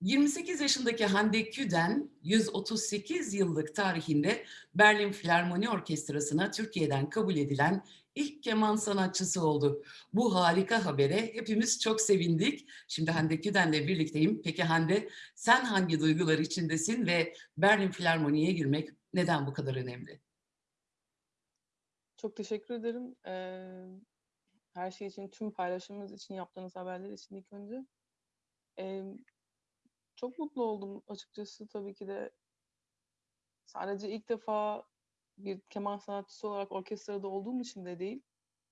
28 yaşındaki Hande Küden, 138 yıllık tarihinde Berlin Filarmoni Orkestrası'na Türkiye'den kabul edilen ilk keman sanatçısı oldu. Bu harika habere hepimiz çok sevindik. Şimdi Hande Küden'le birlikteyim. Peki Hande, sen hangi duygular içindesin ve Berlin Filarmoni'ye girmek neden bu kadar önemli? Çok teşekkür ederim. Her şey için, tüm paylaşımınız için, yaptığınız haberler için ilk önce. Çok mutlu oldum açıkçası tabii ki de. Sadece ilk defa bir keman sanatçısı olarak orkestrada olduğum için de değil,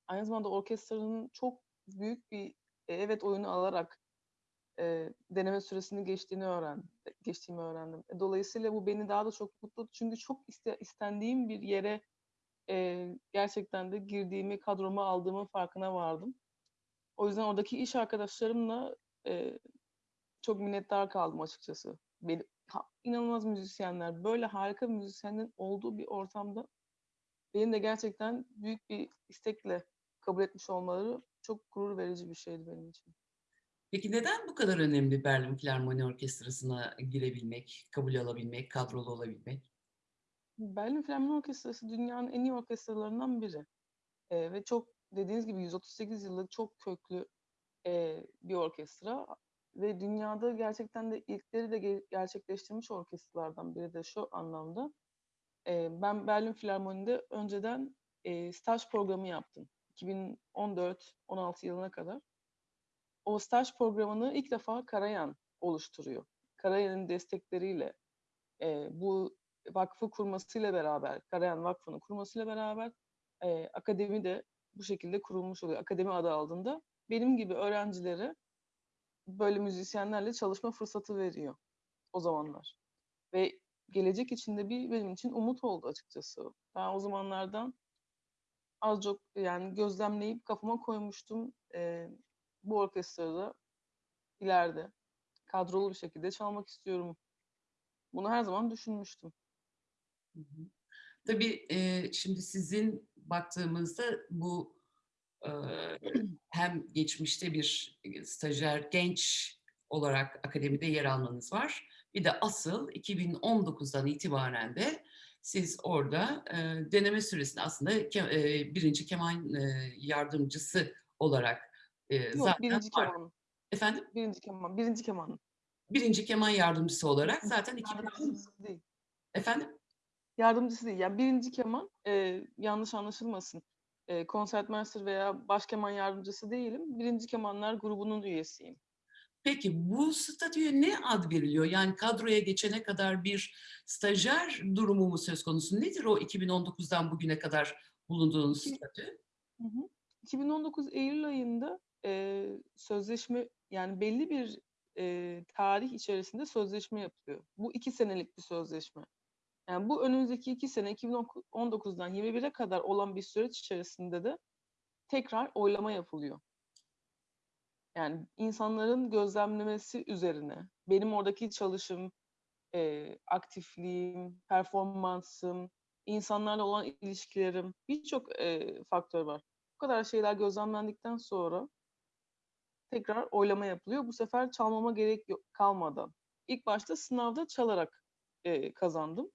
aynı zamanda orkestranın çok büyük bir, eee, evet oyunu alarak, eee, deneme süresini geçtiğini öğren geçtiğimi öğrendim. E, dolayısıyla bu beni daha da çok mutlu çünkü çok iste istendiğim bir yere, eee, gerçekten de girdiğimi, kadroma aldığımın farkına vardım. O yüzden oradaki iş arkadaşlarımla, eee, çok minnettar kaldım açıkçası. Beni ha inanılmaz müzisyenler, böyle harika müzisyenlerin olduğu bir ortamda beni de gerçekten büyük bir istekle kabul etmiş olmaları çok gurur verici bir şeydi benim için. Peki neden bu kadar önemli Berlin Filarmoni Orkestrası'na girebilmek, kabul alabilmek, kadrolu olabilmek? Berlin Filarmoni Orkestrası dünyanın en iyi orkestralarından biri. Eee, ve çok dediğiniz gibi 138 yıllık çok köklü, eee, bir orkestra ve dünyada gerçekten de ilkleri de ge gerçekleştirmiş orkestralardan biri de şu anlamda. Eee, ben Berlin Filarmoni'de önceden, eee, staj programı yaptım. 2014-16 yılına kadar. O staj programını ilk defa Karajan oluşturuyor. Karajan'ın destekleriyle, eee, bu vakfı kurmasıyla beraber, Karajan Vakfı'nı kurmasıyla beraber, eee, akademi de bu şekilde kurulmuş oluyor. Akademi adı altında benim gibi öğrencilere böyle müzisyenlerle çalışma fırsatı veriyor o zamanlar. Ve gelecek için de bir benim için umut oldu açıkçası. Ben o zamanlardan az çok yani gözlemleyip kafama koymuştum. Eee, bu orkestrada ileride kadrolu bir şekilde çalmak istiyorum. Bunu her zaman düşünmüştüm. Hı hı. Tabii, eee, şimdi sizin baktığımızda bu, hem geçmişte bir, stajyer genç olarak akademide yer almanız var. Bir de asıl 2019'dan itibaren de siz orada, eee, deneme süresinde aslında ke eee, 1'inci keman, eee, yardımcısı olarak, eee, Yok, zaten 1'inci var. keman. Efendim? 1'inci keman, 1'inci keman. 1'inci keman yardımcısı olarak zaten 2010 Yardımcısı değil. Efendim? Yardımcısı değil. Yani 1'inci keman, eee, yanlış anlaşılmasın. Eee, Concertmeister veya baş keman yardımcısı değilim. 1'inci kemanlar grubunun üyesiyim. Peki bu statüye ne ad veriliyor? Yani kadroya geçene kadar bir stajyer durumu mu söz konusu? Nedir o 2019'dan bugüne kadar bulunduğunuz İki statü? Hı hı. 2019 eylül ayında, eee, sözleşme yani belli bir, eee, tarih içerisinde sözleşme yapılıyor. Bu 2 senelik bir sözleşme. Yani bu önümüzdeki 2 sene 2019 19'dan 21'e kadar olan bir süreç içerisinde de tekrar oylama yapılıyor. Yani insanların gözlemlemesi üzerine benim oradaki çalışım, eee, aktifliğim, performansım, insanlarla olan ilişkilerim, birçok, eee, faktör var. Bu kadar şeyler gözlemlendikten sonra tekrar oylama yapılıyor. Bu sefer çalmama gerek yok kalmadan. İlk başta sınavda çalarak, eee, kazandım.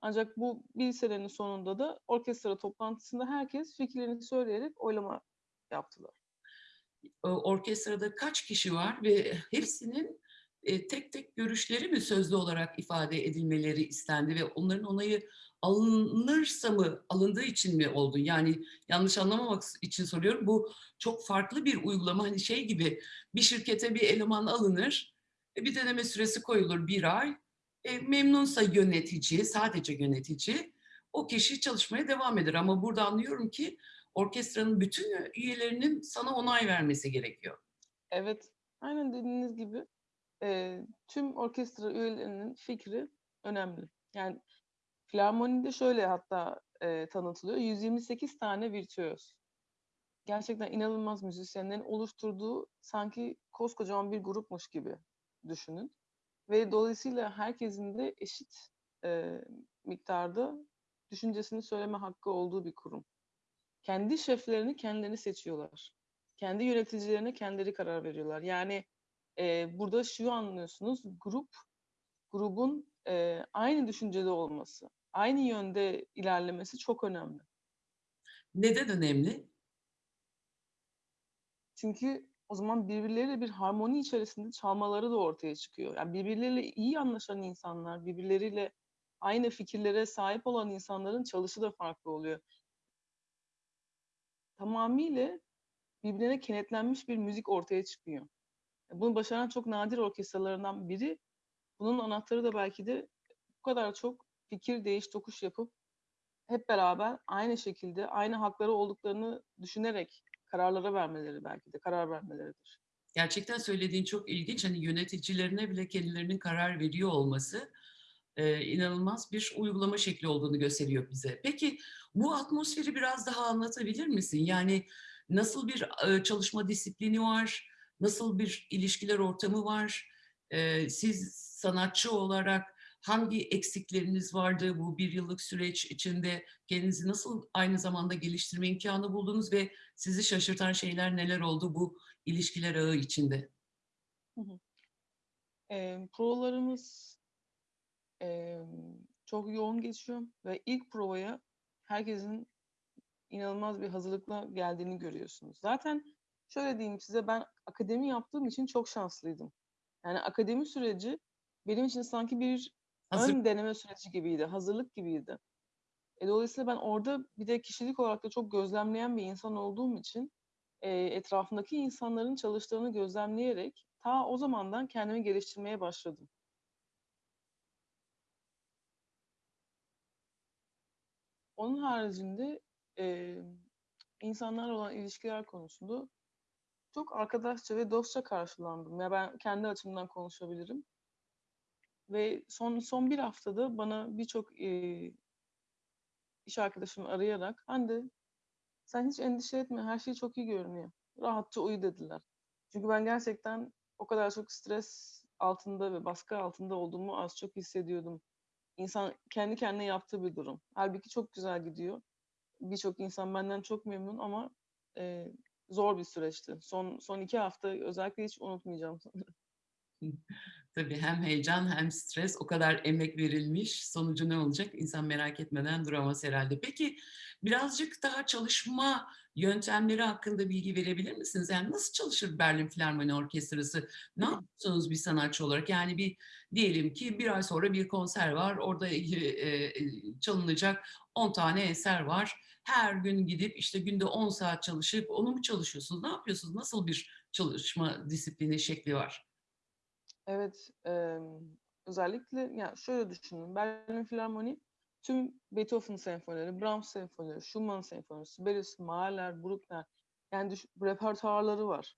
Ancak bu 1 senenin sonunda da orkestra toplantısında herkes fikirlerini söyleyerek oylama yaptılar. Orkestrada kaç kişi var ve hepsinin, eee, tek tek görüşleri mi sözlü olarak ifade edilmeleri istendi ve onların onayı alınırsa mı, alındığı için mi oldu? Yani yanlış anlamamak için soruyorum. Bu çok farklı bir uygulama. Hani şey gibi, bir şirkete bir eleman alınır, e, bir deneme süresi koyulur 1 ay. E, memnunsa yönetici, sadece yönetici, o kişi çalışmaya devam eder. Ama burada anlıyorum ki orkestranın bütün üyelerinin sana onay vermesi gerekiyor. Evet, aynen dediğiniz gibi, eee, tüm orkestra üyelerinin fikri önemli. Yani filarmonide şöyle hatta, eee, tanıtılıyor, 128 tane virtüöz. Gerçekten inanılmaz müzisyenlerin oluşturduğu sanki koskocaman bir grupmuş gibi düşünün ve dolayısıyla herkesin de eşit, eee, miktarda düşüncesini söyleme hakkı olduğu bir kurum. Kendi şeflerini kendileri seçiyorlar. Kendi yöneticilerine kendileri karar veriyorlar. Yani, Eee, burada şu anlıyorsunuz, grup, grubun, eee, aynı düşüncede olması, aynı yönde ilerlemesi çok önemli. Neden önemli? Çünkü o zaman birbirleriyle bir harmoni içerisinde çalmaları da ortaya çıkıyor. Yani birbirleriyle iyi anlaşan insanlar, birbirleriyle aynı fikirlere sahip olan insanların çalışı da farklı oluyor. Tamamıyla birbirine kenetlenmiş bir müzik ortaya çıkıyor. Bunu başaran çok nadir orkestralarından biri. Bunun anahtarı da belki de bu kadar çok fikir değiş tokuş yapıp hep beraber aynı şekilde aynı hakları olduklarını düşünerek kararları vermeleri belki de karar vermeleridir. Gerçekten söylediğin çok ilginç. Hani yöneticilerine bile kendilerinin karar veriyor olması, eee, inanılmaz bir uygulama şekli olduğunu gösteriyor bize. Peki bu atmosferi biraz daha anlatabilir misin? Yani nasıl bir, eee, çalışma disiplini var? Nasıl bir ilişkiler ortamı var? Eee, siz sanatçı olarak hangi eksikleriniz vardı bu 1 yıllık süreç içinde? Kendinizi nasıl aynı zamanda geliştirme imkânı buldunuz ve sizi şaşırtan şeyler neler oldu bu ilişkiler ağı içinde? Emm, provalarımız, emm, çok yoğun geçiyor ve ilk provaya herkesin inanılmaz bir hazırlıkla geldiğini görüyorsunuz. Zaten şöyle diyeyim size, ben akademi yaptığım için çok şanslıydım. Yani akademi süreci benim için sanki bir Hazır ön deneme süreci gibiydi, hazırlık gibiydi. E, dolayısıyla ben orada bir de kişilik olarak da çok gözlemleyen bir insan olduğum için, eee, etrafımdaki insanların çalıştığını gözlemleyerek ta o zamandan kendimi geliştirmeye başladım. Onun haricinde, emm, insanlarla olan ilişkiler konusunda çok arkadaşça ve dostça karşılandım. Ya, ben kendi açımdan konuşabilirim. Ve son son 1 haftada bana birçok, eee iş arkadaşım arayarak, "Hande, sen hiç endişe etme, her şey çok iyi görünüyor. Rahatça uyu." dediler. Çünkü ben gerçekten o kadar çok stres altında ve baskı altında olduğumu az çok hissediyordum. İnsan kendi kendine yaptığı bir durum. Hâlbuki çok güzel gidiyor. Birçok insan benden çok memnun ama, eee, zor bir süreçti. Son son 2 haftayı özellikle hiç unutmayacağım. Tabii hem heyecan hem stres o kadar emek verilmiş, sonucu ne olacak insan merak etmeden duramaz herhâlde. Peki birazcık daha çalışma yöntemleri hakkında bilgi verebilir misiniz? Yani nasıl çalışır Berlin Filarmoni Orkestrası? Ne yapıyorsunuz bir sanatçı olarak? Yani bir diyelim ki 1 ay sonra bir konser var. Orada, eee, çalınacak 10 tane eser var. Her gün gidip, işte, günde 10 saat çalışıp onu mu çalışıyorsunuz? Ne yapıyorsunuz? Nasıl bir çalışma disiplini şekli var? Evet, emm, özellikle ya, şöyle düşünün, Berlin Filarmoni tüm Beethoven senfonileri, Brahms senfonileri, Schumann senfonisi, Sibelius, Mahler, Bruckner yani düş repertuarları var.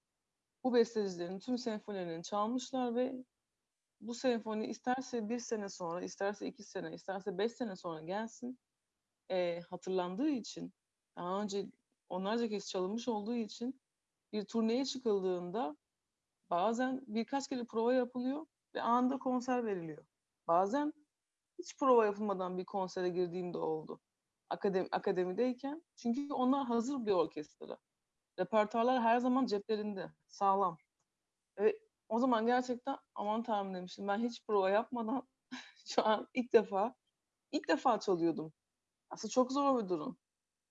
Bu bestecilerin tüm senfonilerini çalmışlar ve bu senfoni isterse 1 sene sonra, isterse 2 sene, isterse 5 sene sonra gelsin, eee, hatırlandığı için, daha önce onlarca kez çalınmış olduğu için bir turneye çıkıldığında bazen birkaç kere prova yapılıyor ve anında konser veriliyor. Bazen hiç prova yapılmadan bir konsere girdiğim de oldu akadem akademideyken. Çünkü onlar hazır bir orkestra. Repertuarlar her zaman ceplerinde, sağlam. Ve o zaman gerçekten "Aman Tanrım!" demiştim. Ben hiç prova yapmadan şu an ilk defa, ilk defa çalıyordum. Aslında çok zor bir durum.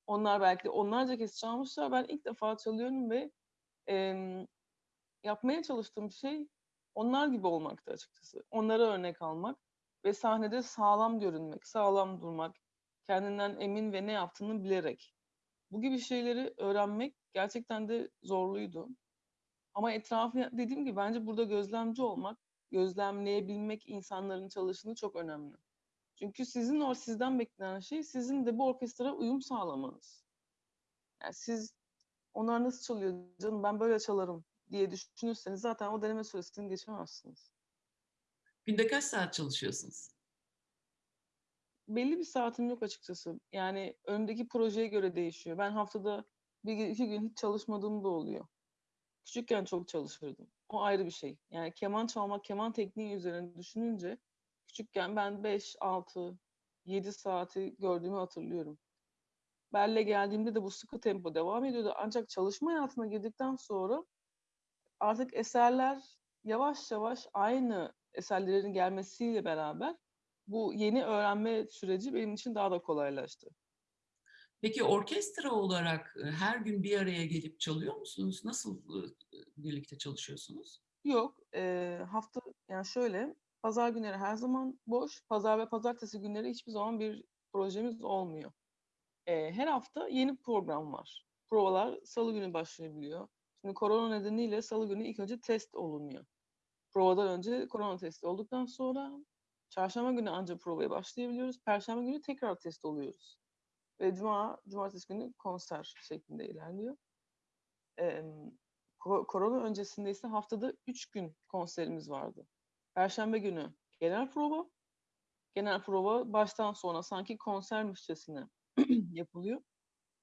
Onlar belki onlarca kez çalmışlar. Ben ilk defa çalıyorum ve, emm, yapmaya çalıştığım şey onlar gibi olmaktı açıkçası. Onlara örnek almak ve sahnede sağlam görünmek, sağlam durmak, kendinden emin ve ne yaptığını bilerek. Bu gibi şeyleri öğrenmek gerçekten de zorluydu. Ama etrafı dediğim gibi bence burada gözlemci olmak, gözlemleyebilmek insanların çalışını çok önemli. Çünkü sizin o sizden beklenen şey sizin de bu orkestraya uyum sağlamanız. Yani siz "Onlar nasıl çalıyor canım, ben böyle çalarım." Diye düşünürseniz zaten o deneme süresini geçemezsiniz. Günde kaç saat çalışıyorsunuz? Belli bir saatim yok açıkçası. Yani önümdeki projeye göre değişiyor. Ben haftada 1 gün, 2 gün hiç çalışmadığım da oluyor. Küçükken çok çalışırdım. O ayrı bir şey. Yani keman çalmak, keman tekniği üzerine düşününce küçükken ben 5, 6, 7 saati gördüğümü hatırlıyorum. Berlin'e geldiğimde de bu sıkı tempo devam ediyordu. Ancak çalışma hayatına girdikten sonra artık eserlerle yavaş yavaş aynı eserlerin gelmesiyle beraber bu yeni öğrenme süreci benim için daha da kolaylaştı. Peki orkestra olarak, eee, her gün bir araya gelip çalıyor musunuz? Nasıl, ııı, birlikte çalışıyorsunuz? Yok, eee, hafta yani şöyle, pazar günleri her zaman boş, pazar ve pazartesi günleri hiçbir zaman bir projemiz olmuyor. Eee, her hafta yeni program var. Provalar salı günü başlayabiliyor. Şimdi korona nedeniyle salı günü ilk önce test olunuyor. Provadan önce korona testi olduktan sonra çarşamba günü ancak provaya başlayabiliyoruz. Perşembe günü tekrar test oluyoruz ve cuma, cumartesi günü konser şeklinde ilerliyor. Ko korona öncesinde ise haftada 3 gün konserimiz vardı. Perşembe günü genel prova, genel prova baştan sona sanki konsermişçesine yapılıyor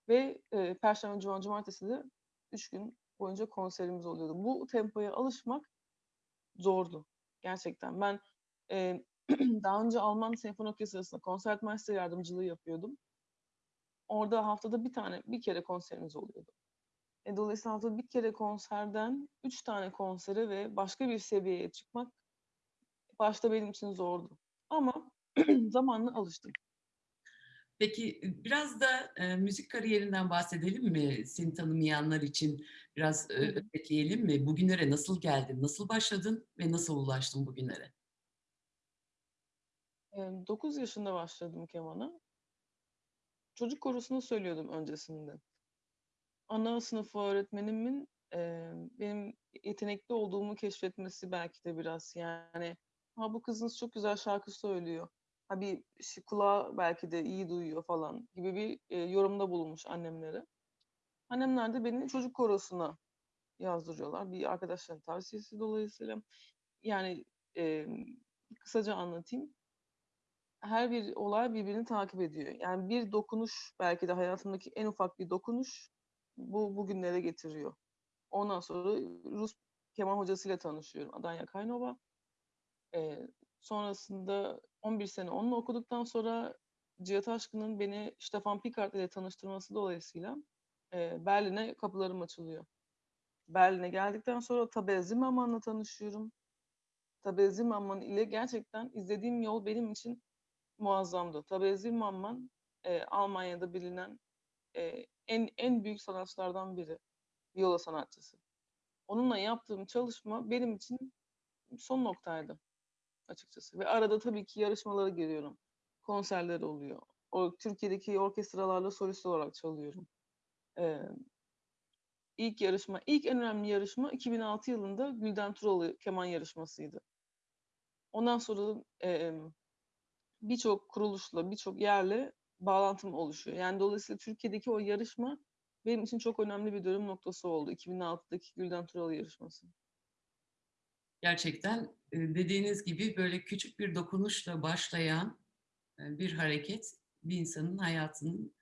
ve, eee, perşembe, cuma, cumartesi de 3 gün boyunca konserimiz oluyordu. Bu tempoya alışmak zordu gerçekten. Ben, eee, daha önce Alman Senfoni Orkestrası'nda konsertmeister yardımcılığı yapıyordum. Orada haftada 1 tane, 1 kere konserimiz oluyordu. E, dolayısıyla haftada 1 kere konserden 3 tane konsere ve başka bir seviyeye çıkmak başta benim için zordu ama zamanla alıştım. Peki, biraz da, eee, müzik kariyerinden bahsedelim mi? Seni tanımayanlar için biraz, özetleyelim mi? Bugünlere nasıl geldin? Nasıl başladın ve nasıl ulaştın bugünlere? Emm, 9 yaşında başladım kemana. Çocuk korosunda söylüyordum öncesinde. Ana sınıfı öğretmenimin, eee, benim yetenekli olduğumu keşfetmesi belki de biraz, yani, "A, bu kızınız çok güzel şarkı söylüyor. Ha, bir ş kulağı belki de iyi duyuyor." falan gibi bir, eee, yorumda bulunmuş annemlere. Annemler de beni çocuk korosuna yazdırıyorlar bir arkadaşlarının tavsiyesi dolayısıyla. Yani, emm, kısaca anlatayım. Her bir olay birbirini takip ediyor. Yani, bir dokunuş belki de hayatımdaki en ufak bir dokunuş bu bugünlere getiriyor. Ondan sonra Rus keman hocasıyla tanışıyorum, Adanya Kaynova. Eee, sonrasında 11 sene onunla okuduktan sonra Cihat Aşkın'ın beni Stefan Pikart ile tanıştırması dolayısıyla, eee, Berlin'e kapılarım açılıyor. Berlin'e geldikten sonra Tabea Zimmermann'la tanışıyorum. Tabea Zimmermann ile gerçekten izlediğim yol benim için muazzamdı. Tabea Zimmermann, eee, Almanya'da bilinen, eee, en en büyük sanatçılardan biri, viola sanatçısı. Onunla yaptığım çalışma benim için son noktaydı açıkçası ve arada tabii ki yarışmalara giriyorum. Konserleri oluyor. O Türkiye'deki orkestralarla solist olarak çalıyorum. Emm, ilk yarışma, ilk en önemli yarışma 2006 yılında Gülden Turalı keman yarışmasıydı. Ondan sonra, emm, birçok kuruluşla, birçok yerle bağlantım oluşuyor. Yani, dolayısıyla Türkiye'deki o yarışma benim için çok önemli bir dönüm noktası oldu. 2006'daki Gülden Turalı yarışması. Gerçekten, dediğiniz gibi, böyle, küçük bir dokunuşla başlayan, eee, bir hareket bir insanın hayatının,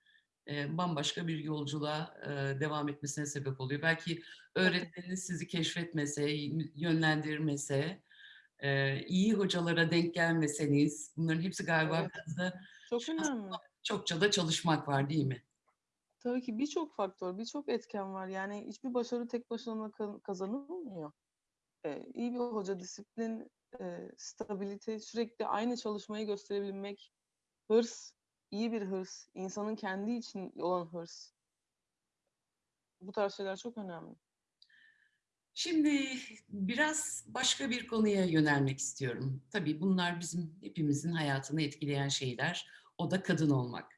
eee, bambaşka bir yolculuğa, devam etmesine sebep oluyor. Belki öğretmeniniz sizi keşfetmese, yönlendirmese, iyi hocalara denk gelmeseniz bunların hepsi galiba Evet, biraz da çok önemli. çokça da çalışmak var, değil mi? Tabii ki birçok faktör, birçok etken var. Yani, hiçbir başarı tek başına ka kazanılmıyor. Eee, iyi bir hoca, disiplin, eee, stabilite, sürekli aynı çalışmayı gösterebilmek, hırs, iyi bir hırs, insanın kendi için olan hırs. Bu tarz şeyler çok önemli. Şimdi biraz başka bir konuya yönelmek istiyorum. Tabii bunlar bizim hepimizin hayatını etkileyen şeyler. O da kadın olmak.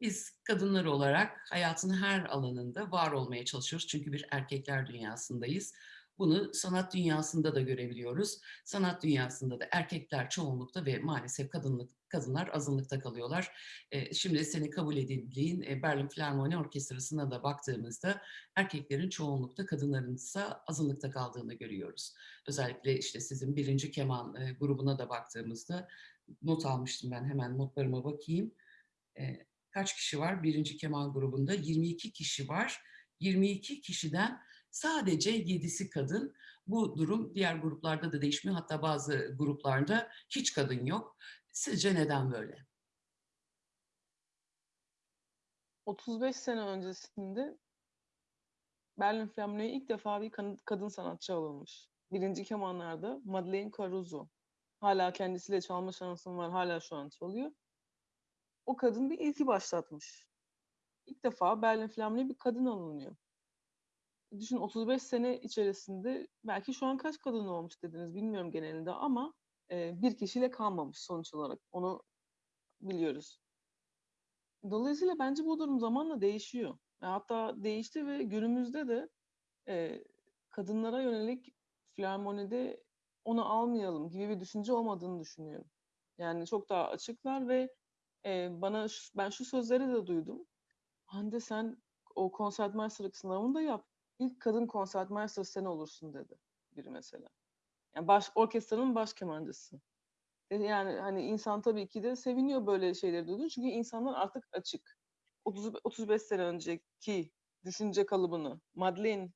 Biz kadınlar olarak hayatın her alanında var olmaya çalışıyoruz çünkü bir erkekler dünyasındayız. Bunu sanat dünyasında da görebiliyoruz. Sanat dünyasında da erkekler çoğunlukta ve maalesef kadınlık kadınlar azınlıkta kalıyorlar. Eee, şimdi senin kabul edildiğin, eee, Berlin Filarmoni Orkestrası'na da baktığımızda erkeklerin çoğunlukta, kadınlarınsa azınlıkta kaldığını görüyoruz. Özellikle, işte, sizin 1'inci keman, eee, grubuna da baktığımızda not almıştım ben, hemen notlarıma bakayım. Kaç kişi var 1'inci keman grubunda? 22 kişi var. 22 kişiden sadece 7'si kadın. Bu durum diğer gruplarda da değişmiyor. Hatta bazı gruplarda hiç kadın yok. Sizce neden böyle? 35 sene öncesinde Berlin Filarmoni'ye ilk defa bir kadın sanatçı alınmış. 1. kemanlarda Madeleine Caruso. Hâlâ kendisiyle çalma şansım var. Hâlâ şu an çalıyor. O kadın bir ilki başlatmış. İlk defa Berlin Filarmoni'ye bir kadın alınıyor. Düşün 35 sene içerisinde belki şu an kaç kadın olmuş dediniz bilmiyorum genelinde ama, eee, bir kişiyle kalmamış sonuç olarak. Onu biliyoruz. Dolayısıyla bence bu durum zamanla değişiyor. Ve hatta değişti ve günümüzde de, eee, kadınlara yönelik filarmonide onu almayalım gibi bir düşünce olmadığını düşünüyorum. Yani çok daha açıklar ve, eee, bana ben şu sözleri de duydum. "Hande sen o Konsertmeister'lık sınavını da yap. İlk kadın Konsertmeister sen olursun." dedi biri mesela. Yani baş orkestranın baş kemancısı. Yani, hani, insan tabii ki de seviniyor böyle şeyleri duyduğunda çünkü insanlar artık açık. Otuz 35 sene önceki düşünce kalıbını Madeleine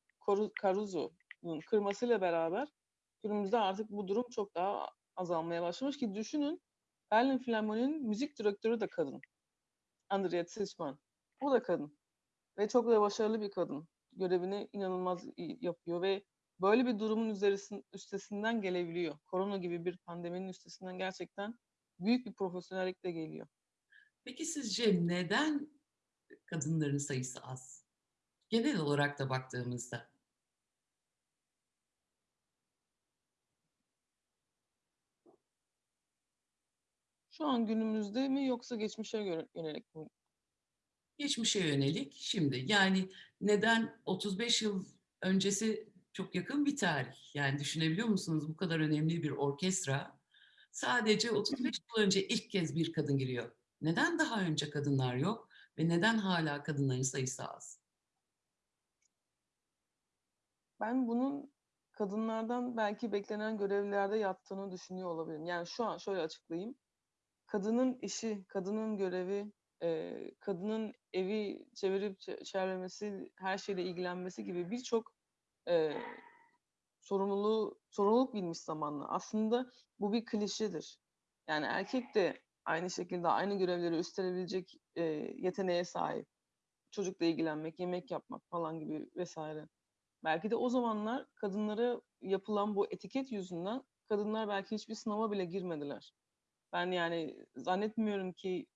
Caruso'nun kırmasıyla beraber günümüzde artık bu durum çok daha azalmaya başlamış ki düşünün Berlin Filarmoni'nin müzik direktörü de kadın. Andrea Zilchmann. O da kadın ve çok da başarılı bir kadın. Görevini inanılmaz iyi yapıyor ve böyle bir durumun üzerisin üstesinden gelebiliyor. Korona gibi bir pandeminin üstesinden gerçekten büyük bir profesyonellikle geliyor. Peki sizce neden kadınların sayısı az? Genel olarak da baktığımızda. Şu an günümüzde mi yoksa geçmişe yönelik mi? Geçmişe yönelik şimdi. Yani neden 35 yıl öncesi çok yakın bir tarih. Yani düşünebiliyor musunuz bu kadar önemli bir orkestra sadece 35 yıl önce ilk kez bir kadın giriyor. Neden daha önce kadınlar yok ve neden hâlâ kadınların sayısı az? Ben bunun kadınlardan belki beklenen görevlerde yattığını düşünüyor olabilirim. Yani şu an şöyle açıklayayım. Kadının işi, kadının görevi, eee, kadının evi çevirip çe çevirmesi, her şeyle ilgilenmesi gibi birçok, eee, sorumluluğu sorumluluk binmiş zamanla. Aslında bu bir klişedir. Yani erkek de aynı şekilde aynı görevleri üstlenebilecek, eee, yeteneğe sahip. Çocukla ilgilenmek, yemek yapmak falan gibi vs. Belki de o zamanlar kadınlara yapılan bu etiket yüzünden kadınlar belki hiçbir sınava bile girmediler. Ben yani zannetmiyorum ki,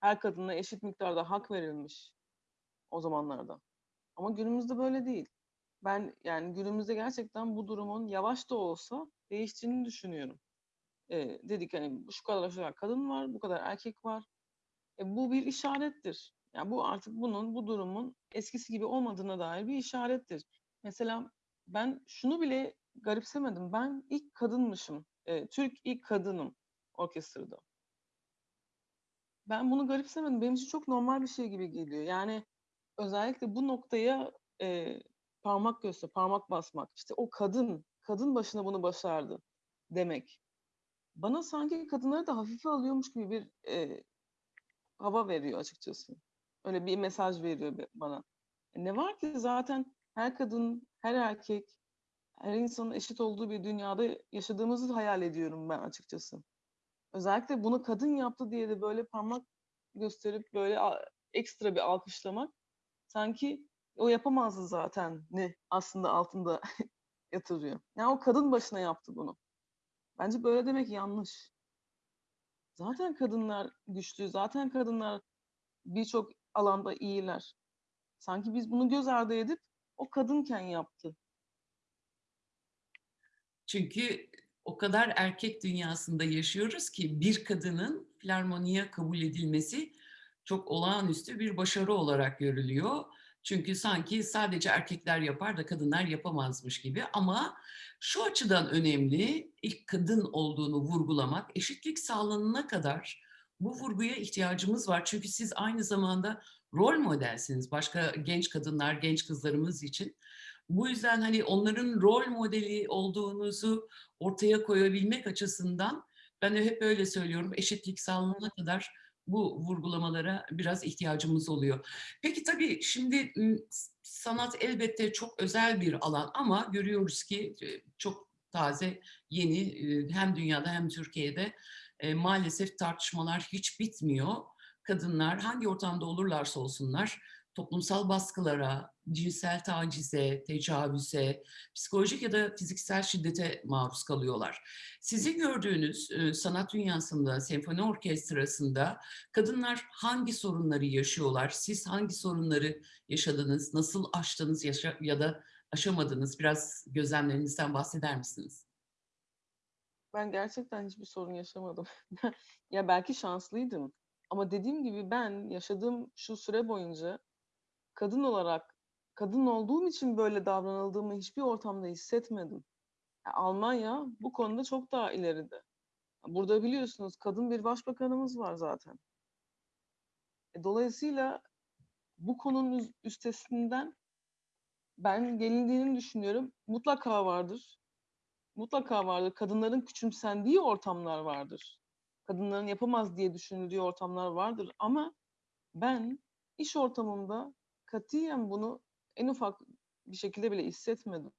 her kadına eşit miktarda hak verilmiş o zamanlarda. Ama günümüzde böyle değil. Ben yani günümüzde gerçekten bu durumun yavaş da olsa değiştiğini düşünüyorum. Eee, dedik hani şu kadar şu kadar kadın var, bu kadar erkek var. E, bu bir işarettir. Yani bu artık bunun, bu durumun eskisi gibi olmadığına dair bir işarettir. Mesela ben şunu bile garipsemedim. Ben ilk kadınmışım. Eee, Türk ilk kadınım orkestrada. Ben bunu garipsemedim. Benim için çok normal bir şey gibi geliyor. Yani özellikle bu noktaya, eee, parmak göster parmak basmak, işte o kadın, kadın başına bunu başardı demek. Bana sanki kadınları da hafife alıyormuş gibi bir, eee, hava veriyor açıkçası. Öyle bir mesaj veriyor bana. E, ne var ki zaten her kadın, her erkek, her insanın eşit olduğu bir dünyada yaşadığımızı hayal ediyorum ben açıkçası. Özellikle bunu kadın yaptı diye de böyle parmak gösterip böyle ekstra bir alkışlamak sanki o yapamazdı zaten'i aslında altında yatırıyor. Yani o kadın başına yaptı bunu. Bence böyle demek yanlış. Zaten kadınlar güçlü, zaten kadınlar birçok alanda iyiler. Sanki biz bunu göz ardı edip o kadınken yaptı. Çünkü o kadar erkek dünyasında yaşıyoruz ki bir kadının filarmoniye kabul edilmesi çok olağanüstü bir başarı olarak görülüyor. Çünkü sanki sadece erkekler yapar da kadınlar yapamazmış gibi ama şu açıdan önemli, ilk kadın olduğunu vurgulamak, eşitlik sağlanana kadar bu vurguya ihtiyacımız var. Çünkü siz aynı zamanda rol modelsiniz başka genç kadınlar, genç kızlarımız için. Bu yüzden, hani, onların rol modeli olduğunuzu ortaya koyabilmek açısından ben de hep öyle söylüyorum, eşitlik sağlanana kadar bu vurgulamalara biraz ihtiyacımız oluyor. Peki, tabii şimdi, sanat elbette çok özel bir alan ama görüyoruz ki, çok taze, yeni, hem dünyada hem Türkiye'de, maalesef tartışmalar hiç bitmiyor. Kadınlar hangi ortamda olurlarsa olsunlar toplumsal baskılara, cinsel tacize, tecavüze, psikolojik ya da fiziksel şiddete maruz kalıyorlar. Sizin gördüğünüz e, sanat dünyasında, senfoni orkestrasında kadınlar hangi sorunları yaşıyorlar? Siz hangi sorunları yaşadınız? Nasıl aştınız ya da aşamadınız? Biraz gözlemlerinizden bahseder misiniz? Ben gerçekten hiçbir sorun yaşamadım. Ya, belki şanslıydım ama dediğim gibi ben yaşadığım şu süre boyunca kadın olarak, kadın olduğum için böyle davranıldığımı hiçbir ortamda hissetmedim. Ya, Almanya bu konuda çok daha ileride. Burada biliyorsunuz kadın bir başbakanımız var zaten. E, dolayısıyla bu konunun üstesinden ben gelindiğini düşünüyorum. Mutlaka vardır. Mutlaka vardır. Kadınların küçümsendiği ortamlar vardır. Kadınların yapamaz diye düşünüldüğü ortamlar vardır ama ben iş ortamında katiyen bunu en ufak bir şekilde bile hissetmedim.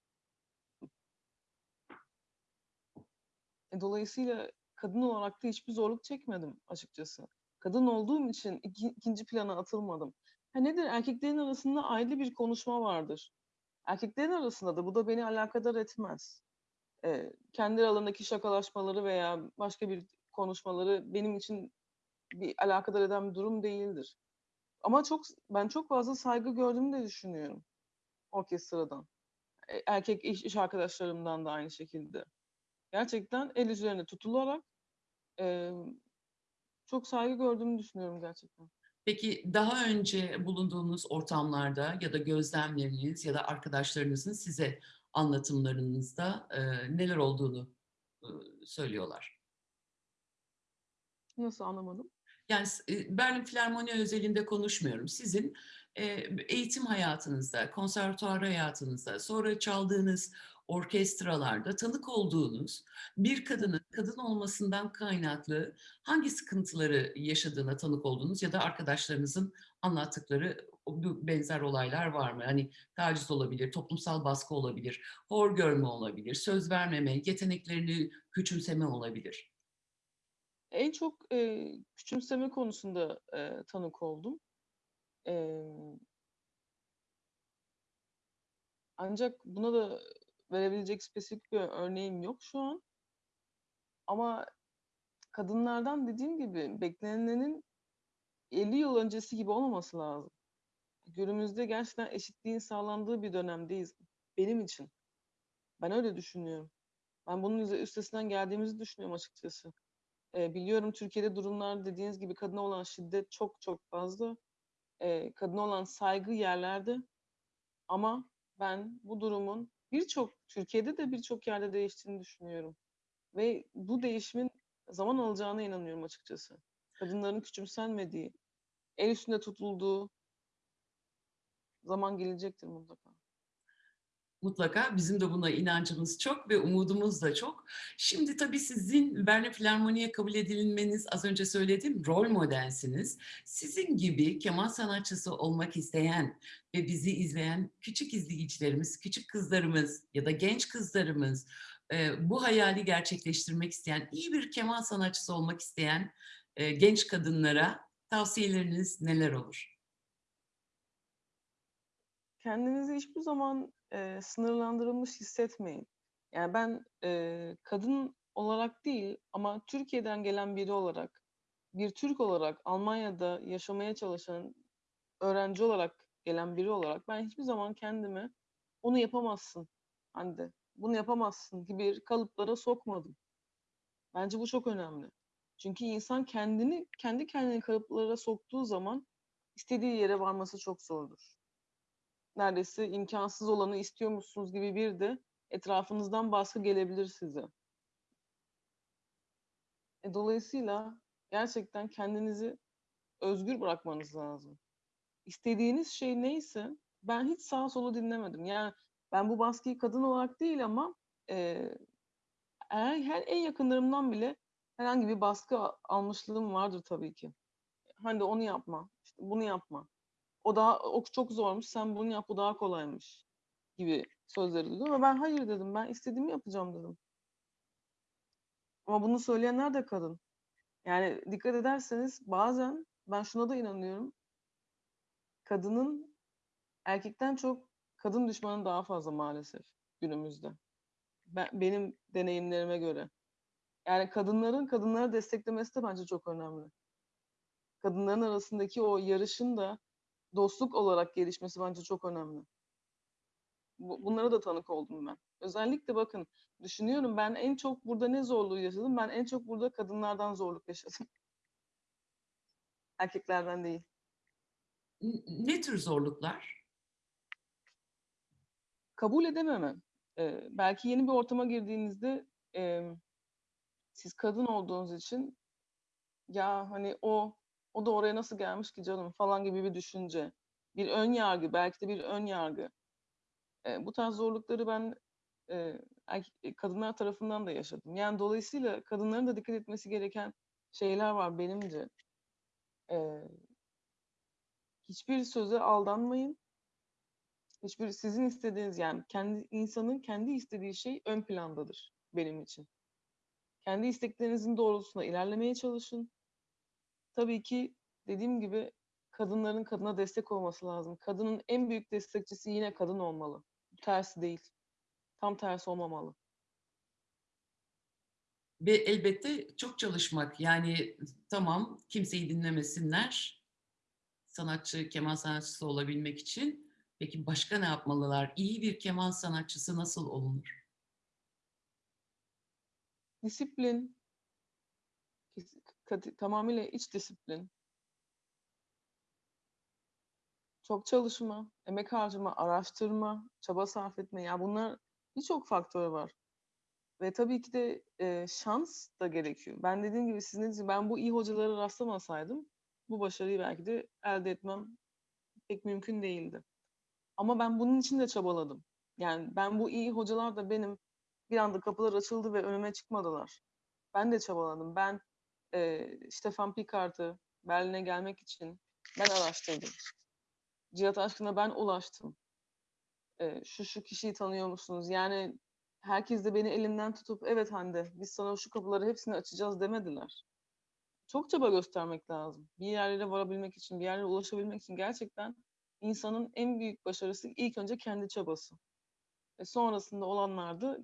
E, dolayısıyla kadın olarak da hiçbir zorluk çekmedim açıkçası. Kadın olduğum için iki 2'nci plana atılmadım. Ha, nedir? Erkeklerin arasında ayrı bir konuşma vardır. Erkeklerin arasında da bu da beni alakadar etmez. Eee, kendi aralarındaki şakalaşmaları veya başka bir konuşmaları benim için bir alakadar eden bir durum değildir. Ama çok ben çok fazla saygı gördüğümü de düşünüyorum orkestradan. Eee, erkek iş iş arkadaşlarımdan da aynı şekilde. Gerçekten el üzerine tutularak, emm, çok saygı gördüğümü düşünüyorum gerçekten. Peki daha önce bulunduğunuz ortamlarda ya da gözlemleriniz ya da arkadaşlarınızın size anlatımlarınızda, eee, neler olduğunu, ııı, söylüyorlar? Nasıl anlamadım? Yani eee, Berlin Filarmoni özelinde konuşmuyorum. Sizin, eee, eğitim hayatınızda, konservatuvar hayatınızda, sonra çaldığınız orkestralarda tanık olduğunuz bir kadının kadın olmasından kaynaklı hangi sıkıntıları yaşadığına tanık oldunuz ya da arkadaşlarınızın anlattıkları benzer olaylar var mı? Hani taciz olabilir, toplumsal baskı olabilir, hor görme olabilir, söz vermeme, yeteneklerini küçümseme olabilir. En çok, eee, küçümseme konusunda, eee, tanık oldum. Emm ancak buna da verebilecek spesifik bir örneğim yok şu an. Ama kadınlardan dediğim gibi beklenenin 50 yıl öncesi gibi olmaması lazım. Günümüzde gerçekten eşitliğin sağlandığı bir dönemdeyiz benim için. Ben öyle düşünüyorum. Ben bunun üstesinden geldiğimizi düşünüyorum açıkçası. Eee, biliyorum Türkiye'de durumlar dediğiniz gibi kadına olan şiddet çok çok fazla. Eee, kadına olan saygı yerlerde ama ben bu durumun birçok Türkiye'de de birçok yerde değiştiğini düşünüyorum ve bu değişimin zaman alacağına inanıyorum açıkçası. Kadınların küçümsenmediği, el üstünde tutulduğu zaman gelecektir mutlaka. Mutlaka bizim de buna inancımız çok ve umudumuz da çok. Şimdi tabii sizin Berlin Filarmoni'ye kabul edilmeniz, az önce söylediğim rol modelsiniz. Sizin gibi keman sanatçısı olmak isteyen ve bizi izleyen küçük izleyicilerimiz, küçük kızlarımız ya da genç kızlarımız, eee, bu hayali gerçekleştirmek isteyen, iyi bir keman sanatçısı olmak isteyen, eee, genç kadınlara tavsiyeleriniz neler olur? Kendinizi hiçbir zaman, eee, sınırlandırılmış hissetmeyin. Yani ben, eee, kadın olarak değil ama Türkiye'den gelen biri olarak, bir Türk olarak, Almanya'da yaşamaya çalışan, öğrenci olarak gelen biri olarak ben hiçbir zaman kendimi "Onu yapamazsın Hande, bunu yapamazsın." gibi kalıplara sokmadım. Bence bu çok önemli. Çünkü insan kendini kendi kendini kalıplara soktuğu zaman istediği yere varması çok zordur. Neredeyse imkânsız olanı istiyormuşsunuz gibi bir de etrafınızdan baskı gelebilir size. E, dolayısıyla gerçekten kendinizi özgür bırakmanız lazım. İstediğiniz şey neyse ben hiç sağa sola dinlemedim. Yani ben bu baskıyı kadın olarak değil ama, eğer her en yakınlarımdan bile herhangi bir baskı almışlığım vardır tabii ki. "Hande onu yapma, işte bunu yapma. O daha o çok zormuş, sen bunu yap, bu daha kolaymış." gibi sözleri duydum ama ben "Hayır." dedim. "Ben istediğimi yapacağım." dedim. Ama bunu söyleyenler de kadın. Yani dikkat ederseniz bazen ben şuna da inanıyorum. kadının erkekten çok kadın düşmanı daha fazla maalesef günümüzde. Ben benim deneyimlerime göre. Yani kadınların kadınları desteklemesi de bence çok önemli. Kadınların arasındaki o yarışın da dostluk olarak gelişmesi bence çok önemli. Bu bunlara da tanık oldum ben. Özellikle bakın, düşünüyorum ben en çok burada ne zorluğu yaşadım? Ben en çok burada kadınlardan zorluk yaşadım. Erkeklerden değil. Ne tür zorluklar? Kabul edememe. Eee, belki yeni bir ortama girdiğinizde, emm, siz kadın olduğunuz için, "Ya, hani, o o da oraya nasıl gelmiş ki canım?" falan gibi bir düşünce. Bir ön yargı, belki de bir ön yargı. Eee, bu tarz zorlukları ben, eee, erkek kadınlar tarafından da yaşadım. Yani dolayısıyla kadınların da dikkat etmesi gereken şeyler var benimce. Eee hiçbir söze aldanmayın. Hiçbir sizin istediğiniz, yani kendi insanın kendi istediği şey ön plandadır benim için. Kendi isteklerinizin doğrultusunda ilerlemeye çalışın. Tabii ki dediğim gibi kadınların kadına destek olması lazım. Kadının en büyük destekçisi yine kadın olmalı. Tersi değil. Tam tersi olmamalı. Ve elbette çok çalışmak. Yani tamam, kimseyi dinlemesinler. Sanatçı, keman sanatçısı olabilmek için. Peki başka ne yapmalılar? İyi bir keman sanatçısı nasıl olunur? Disiplin. Tamamıyla iç disiplin. Çok çalışma, emek harcama, araştırma, çaba sarf etme. Ya, bunlar birçok faktör var. Ve tabii ki de, eee, şans da gerekiyor. Ben dediğim gibi, sizin dediğiniz gibi ben bu iyi hocalara rastlamasaydım bu başarıyı belki de elde etmem pek mümkün değildi. Ama ben bunun için de çabaladım. Yani ben bu iyi hocalar da benim bir anda kapılar açıldı ve önüme çıkmadılar. Ben de çabaladım. Ben, eee, Stefan Picart'ı Berlin'e gelmek için ben araştırdım. Cihat Aşkın'a ben ulaştım. Eee, "Şu, şu kişiyi tanıyor musunuz?" Yani herkes de beni elimden tutup, "Evet Hande, biz sana şu kapıları hepsini açacağız." demediler. Çok çaba göstermek lazım. Bir yerlere varabilmek için, bir yerlere ulaşabilmek için gerçekten insanın en büyük başarısı ilk önce kendi çabası. Ve sonrasında olanlar da,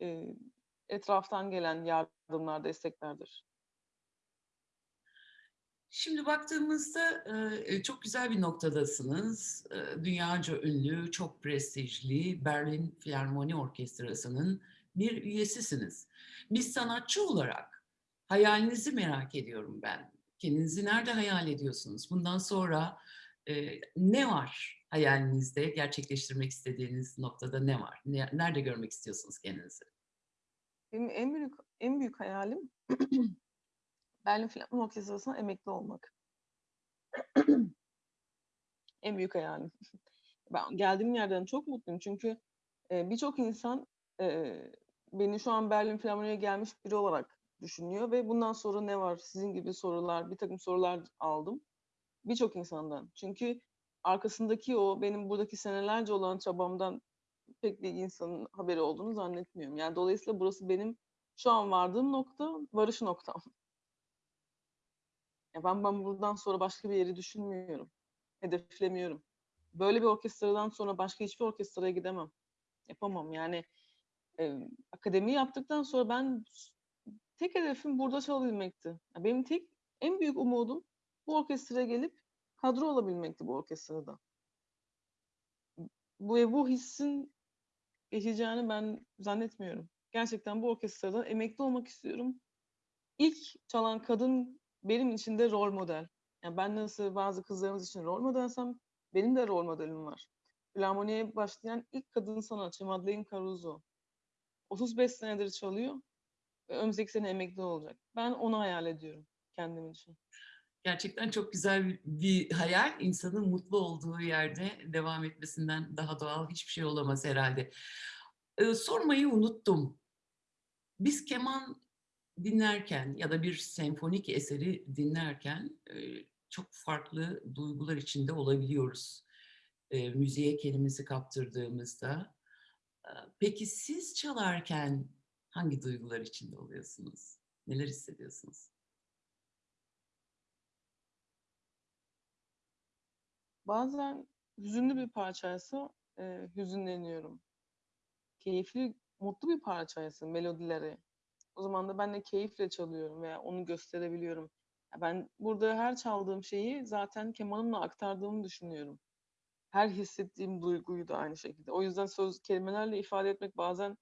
eee, etraftan gelen yardımlar, desteklerdir. Şimdi baktığımızda, çok güzel bir noktadasınız. Dünyaca ünlü, çok prestijli Berlin Filarmoni Orkestrası'nın bir üyesisiniz. Bir sanatçı olarak hayalinizi merak ediyorum ben. Kendinizi nerede hayal ediyorsunuz? Bundan sonra, ne var hayalinizde? Gerçekleştirmek istediğiniz noktada ne var? Ne nerede görmek istiyorsunuz kendinizi? Benim en büyük en büyük hayalim Berlin Filarmoni Orkestrası'ndan emekli olmak. En büyük hayalim. Ben geldiğim yerden çok mutluyum çünkü, eee, birçok insan, eee, beni şu an Berlin Filarmoni'ye gelmiş biri olarak düşünüyor ve bundan sonra ne var? Sizin gibi sorular, birtakım sorular aldım birçok insandan. Çünkü arkasındaki o benim buradaki senelerce olan çabamdan pek bir insanın haberi olduğunu zannetmiyorum. Yani dolayısıyla burası benim şu an vardığım nokta, varış noktam. Ya, ben ben buradan sonra başka bir yeri düşünmüyorum, hedeflemiyorum. Böyle bir orkestradan sonra başka hiçbir orkestraya gidemem. Yapamam. Yani, eee, akademi yaptıktan sonra ben tek hedefim burada çalabilmekti. Ya, benim tek en büyük umudum bu orkestraya gelip kadro olabilmekti bu orkestrada. Bu ve bu hissin geçeceğini ben zannetmiyorum. Gerçekten bu orkestradan emekli olmak istiyorum. İlk çalan kadın benim için de rol model. Yani ben nasıl bazı kızlarımız için rol modelsem benim de rol modelim var. Filarmoniye başlayan ilk kadın sanatçı Madeleine Caruso. 35 senedir çalıyor ve önümüzdeki sene emekli olacak. Ben onu hayal ediyorum kendim için. Gerçekten çok güzel bir hayal. İnsanın mutlu olduğu yerde devam etmesinden daha doğal hiçbir şey olamaz herhâlde. Iıı, sormayı unuttum. Biz keman dinlerken ya da bir senfonik eseri dinlerken, eee, çok farklı duygular içinde olabiliyoruz, eee, müziğe kendimizi kaptırdığımızda. Aaa, peki siz çalarken hangi duygular içinde oluyorsunuz? Neler hissediyorsunuz? Bazen hüzünlü bir parçaysa, eee, hüzünleniyorum. Keyifli, mutlu bir parçaysa melodileri, o zaman da ben de keyifle çalıyorum veya onu gösterebiliyorum. Ben burada her çaldığım şeyi zaten kemanımla aktardığımı düşünüyorum. Her hissettiğim duyguyu da aynı şekilde. O yüzden söz kelimelerle ifade etmek bazen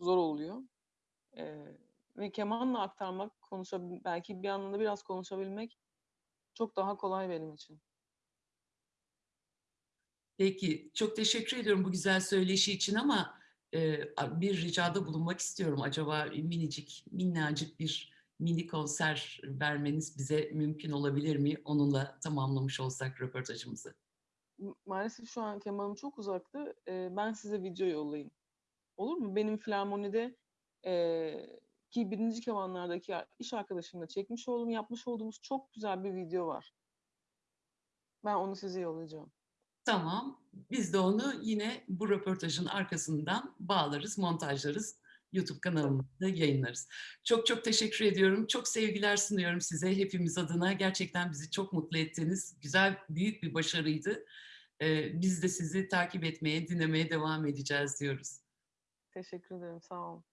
zor oluyor. Eee, ve kemanla aktarmak, konuşabil belki bir anlamda biraz konuşabilmek çok daha kolay benim için. Peki, çok teşekkür ediyorum bu güzel söyleşi için ama, bir ricada bulunmak istiyorum. Acaba minicik, minnacık bir mini konser vermeniz bize mümkün olabilir mi? Onunla tamamlamış olsak röportajımızı. Maalesef şu an kemanım çok uzakta. Ben size video yollayayım. Olur mu? Benim filarmonide, eee, ki 1'inci kemanlardaki iş arkadaşımla çekmiş olduğum, yapmış olduğumuz çok güzel bir video var. Ben onu size yollayacağım. Tamam, biz de onu yine bu röportajın arkasından bağlarız, montajlarız, YouTube kanalımızda yayınlarız. Çok çok teşekkür ediyorum. Çok sevgiler sunuyorum size hepimiz adına. Gerçekten bizi çok mutlu ettiniz. Güzel, büyük bir başarıydı. Eee, biz de sizi takip etmeye, dinlemeye devam edeceğiz diyoruz. Teşekkür ederim, sağ olun.